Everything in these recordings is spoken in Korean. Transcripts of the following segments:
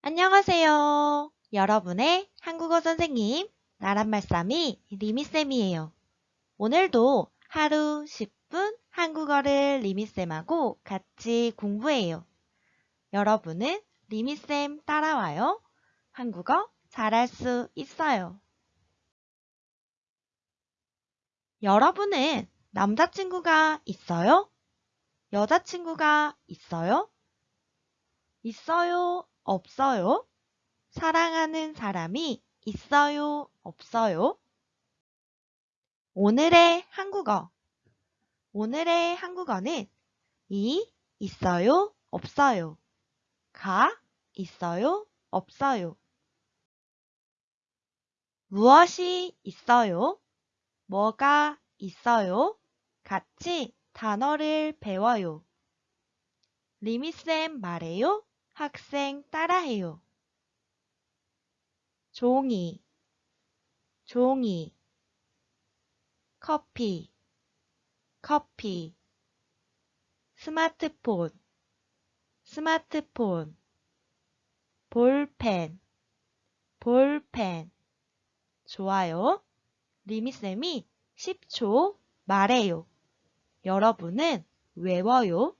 안녕하세요. 여러분의 한국어 선생님, 나란말싸미 리미쌤이에요. 오늘도 하루 10분 한국어를 리미쌤하고 같이 공부해요. 여러분은 리미쌤 따라와요. 한국어 잘할 수 있어요. 여러분은 남자친구가 있어요? 여자친구가 있어요? 있어요? 없어요? 사랑하는 사람이 있어요? 없어요? 오늘의 한국어. 오늘의 한국어는 이 있어요? 없어요? 가 있어요? 없어요? 무엇이 있어요? 뭐가 있어요? 같이 단어를 배워요. 리미쌤 말해요. 학생 따라해요. 종이, 종이, 커피, 커피, 스마트폰, 스마트폰, 볼펜, 볼펜. 좋아요. 리미쌤이 10초 말해요. 여러분은 외워요.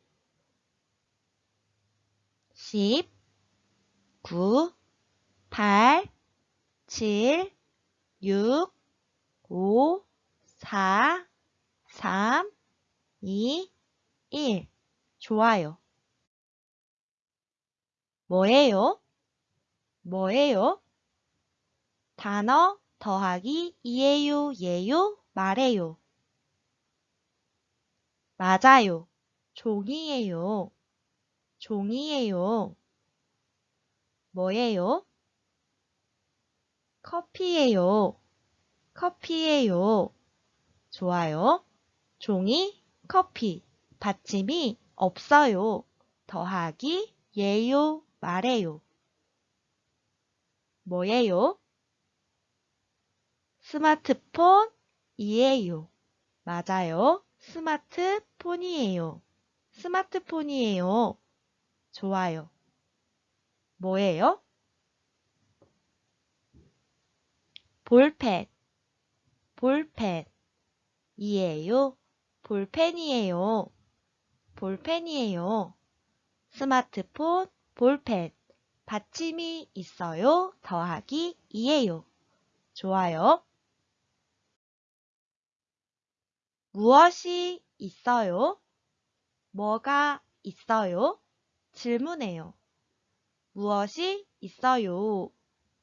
10, 9, 8, 7, 6, 5, 4, 3, 2, 1. 좋아요. 뭐예요? 뭐예요? 단어 더하기 이에요, 예요, 말해요. 맞아요. 종이에요. 종이에요. 뭐예요? 커피예요. 커피예요. 좋아요. 종이, 커피. 받침이 없어요. 더하기, 예요, 말해요. 뭐예요? 스마트폰이에요. 맞아요. 스마트폰이에요. 스마트폰이에요. 좋아요. 뭐예요? 볼펜, 볼펜. 이에요. 볼펜이에요. 볼펜이에요. 스마트폰, 볼펜. 받침이 있어요. 더하기 이에요. 좋아요. 무엇이 있어요? 뭐가 있어요? 질문해요. 무엇이 있어요?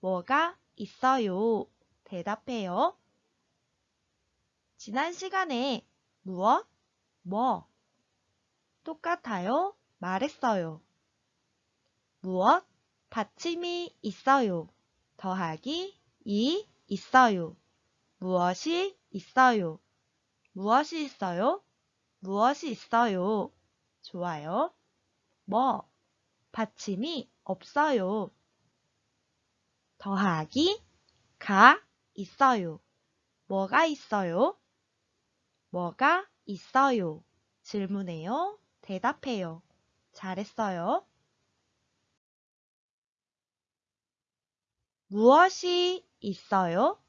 뭐가 있어요? 대답해요. 지난 시간에 무엇? 뭐? 똑같아요? 말했어요. 무엇? 받침이 있어요. 더하기 이 있어요. 무엇이 있어요? 무엇이 있어요? 무엇이 있어요? 좋아요. 뭐? 받침이 없어요. 더하기 가 있어요. 뭐가 있어요? 뭐가 있어요? 질문해요. 대답해요. 잘했어요. 무엇이 있어요?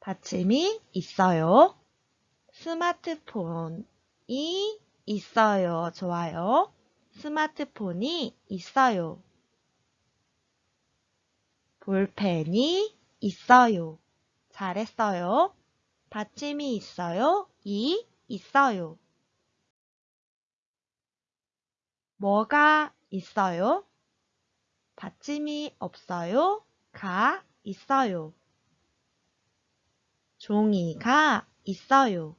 받침이 있어요. 스마트폰이 있어요. 좋아요. 스마트폰이 있어요. 볼펜이 있어요. 잘했어요. 받침이 있어요. 이 있어요. 뭐가 있어요? 받침이 없어요. 가 있어요. 종이가 있어요.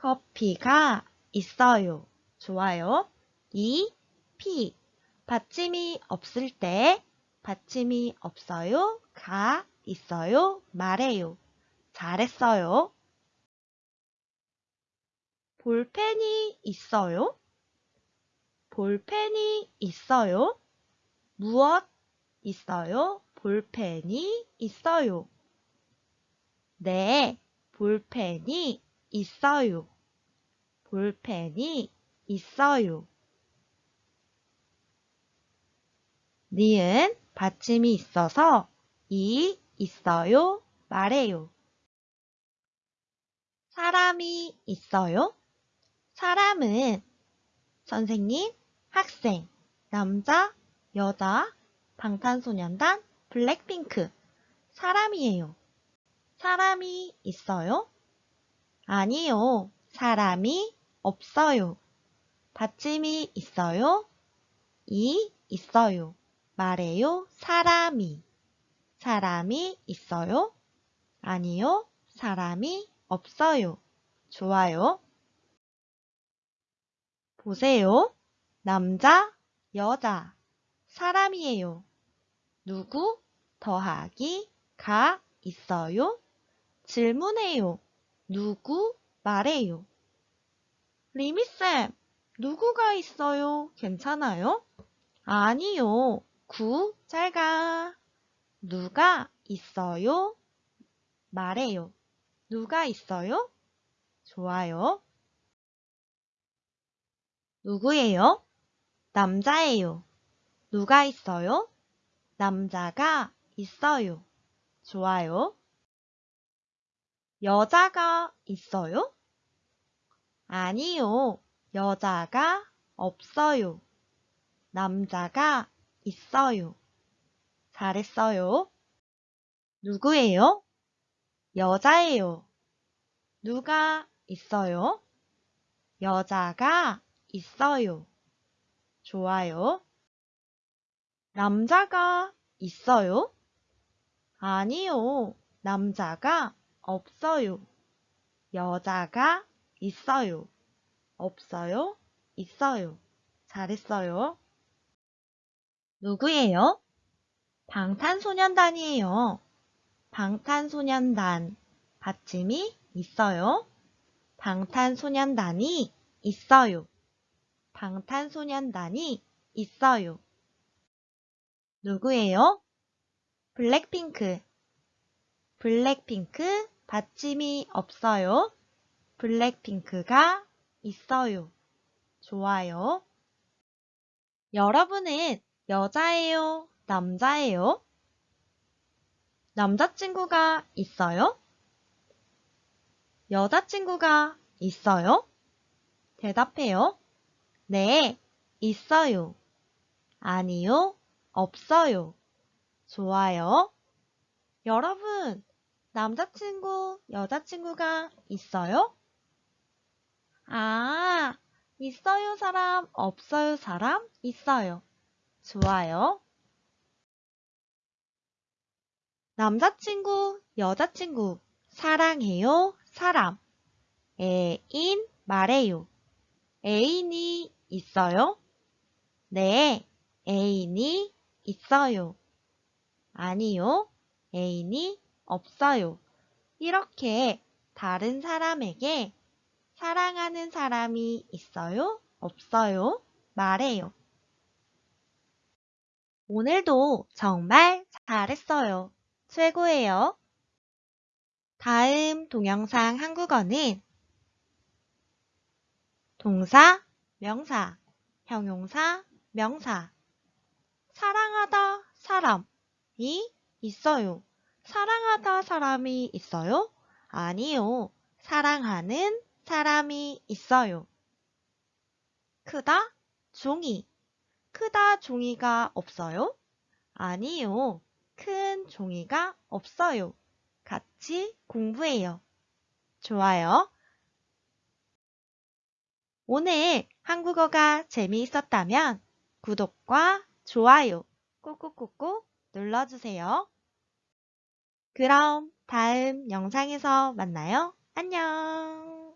커피가 있어요. 좋아요. 이, 피. 받침이 없을 때 받침이 없어요. 가 있어요. 말해요. 잘했어요. 볼펜이 있어요? 볼펜이 있어요? 무엇 있어요? 볼펜이 있어요. 네, 볼펜이 있어요. 볼펜이 있어요. 니은 받침이 있어서 이 있어요 말해요. 사람이 있어요? 사람은 선생님, 학생, 남자, 여자, 방탄소년단, 블랙핑크 사람이에요. 사람이 있어요? 아니요. 사람이 없어요. 받침이 있어요? 이 있어요. 말해요. 사람이. 사람이 있어요? 아니요. 사람이 없어요. 좋아요. 보세요. 남자, 여자, 사람이에요. 누구 더하기 가 있어요? 질문해요. 누구 말해요. 리미쌤, 누구가 있어요? 괜찮아요? 아니요. 구 짧아. 누가 있어요? 말해요. 누가 있어요? 좋아요. 누구예요? 남자예요. 누가 있어요? 남자가 있어요. 좋아요. 여자가 있어요? 아니요. 여자가 없어요. 남자가 있어요. 잘했어요. 누구예요? 여자예요. 누가 있어요? 여자가 있어요. 좋아요. 남자가 있어요? 아니요. 남자가 없어요. 여자가 있어요. 없어요? 있어요. 잘했어요. 누구예요? 방탄소년단이에요. 방탄소년단 받침이 있어요. 방탄소년단이 있어요. 방탄소년단이 있어요. 누구예요? 블랙핑크. 블랙핑크 받침이 없어요. 블랙핑크가 있어요. 좋아요. 여러분은 여자예요? 남자예요? 남자친구가 있어요? 여자친구가 있어요? 대답해요. 네, 있어요. 아니요, 없어요. 좋아요. 여러분, 남자친구, 여자친구가 있어요? 아, 있어요 사람, 없어요 사람, 있어요. 좋아요. 남자친구, 여자친구, 사랑해요, 사람. 애인, 말해요. 애인이 있어요? 네, 애인이 있어요. 아니요, 애인이 없어요. 이렇게 다른 사람에게 사랑하는 사람이 있어요? 없어요? 말해요. 오늘도 정말 잘했어요. 최고예요. 다음 동영상 한국어는 동사, 명사, 형용사, 명사 사랑하다 사람이 있어요. 사랑하다 사람이 있어요? 아니요. 사랑하는 사람이 있어요. 크다 종이 크다 종이가 없어요? 아니요. 큰 종이가 없어요. 같이 공부해요. 좋아요. 오늘 한국어가 재미있었다면 구독과 좋아요 꾹꾹꾹꾹 눌러주세요. 그럼 다음 영상에서 만나요. 안녕.